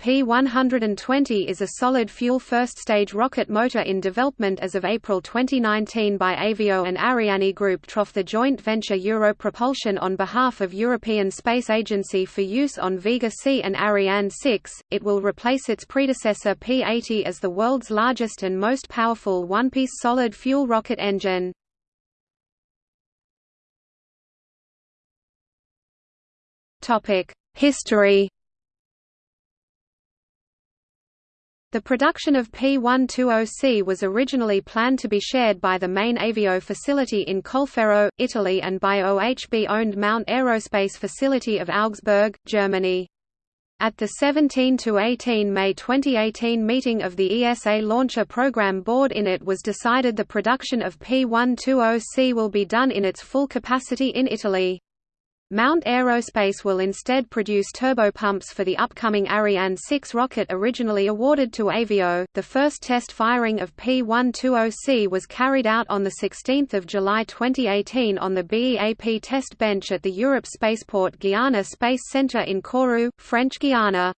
P120 is a solid-fuel first-stage rocket motor in development as of April 2019 by Avio and Ariane Group TROF the joint venture Europropulsion on behalf of European Space Agency for use on Vega C and Ariane 6. It will replace its predecessor P-80 as the world's largest and most powerful one-piece solid-fuel rocket engine. History The production of P120C was originally planned to be shared by the main Avio facility in Colleferro, Italy and by OHB-owned Mount Aerospace facility of Augsburg, Germany. At the 17 to 18 May 2018 meeting of the ESA Launcher Program Board in it was decided the production of P120C will be done in its full capacity in Italy. Mount Aerospace will instead produce turbopumps for the upcoming Ariane 6 rocket originally awarded to Avio. The first test firing of P120C was carried out on 16 July 2018 on the BEAP test bench at the Europe Spaceport Guiana Space Centre in Kourou, French Guiana.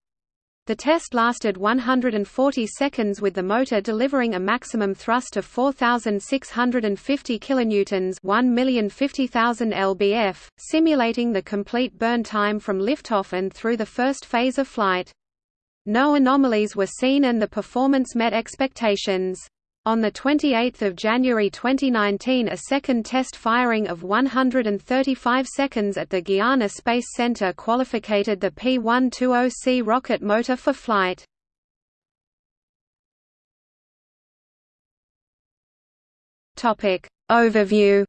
The test lasted 140 seconds with the motor delivering a maximum thrust of 4650 kilonewtons, 1,050,000 lbf, simulating the complete burn time from liftoff and through the first phase of flight. No anomalies were seen and the performance met expectations. On 28 January 2019 a second test firing of 135 seconds at the Guiana Space Center qualified the P-120C rocket motor for flight. Overview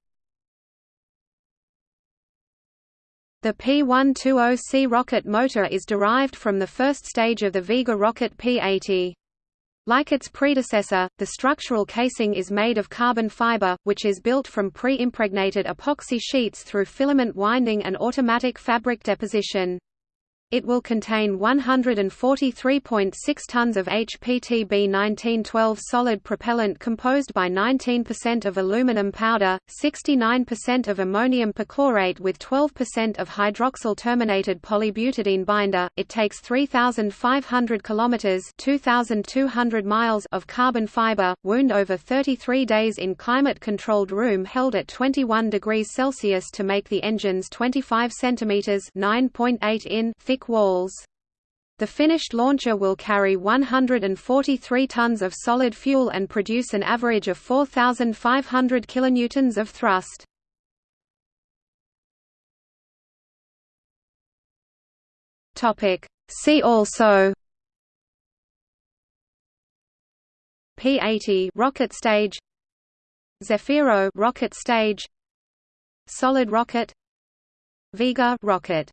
The P-120C rocket motor is derived from the first stage of the Vega rocket P-80. Like its predecessor, the structural casing is made of carbon fiber, which is built from pre-impregnated epoxy sheets through filament winding and automatic fabric deposition. It will contain 143.6 tons of HTPB 1912 solid propellant composed by 19% of aluminum powder, 69% of ammonium perchlorate with 12% of hydroxyl terminated polybutadiene binder. It takes 3500 kilometers, 2200 miles of carbon fiber, wound over 33 days in climate-controlled room held at 21 degrees Celsius to make the engines 25 centimeters, 9.8 in thick walls. The finished launcher will carry 143 tons of solid fuel and produce an average of 4,500 kilonewtons of thrust. Topic. See also P-80 rocket stage Zefiro rocket stage Solid rocket Vega rocket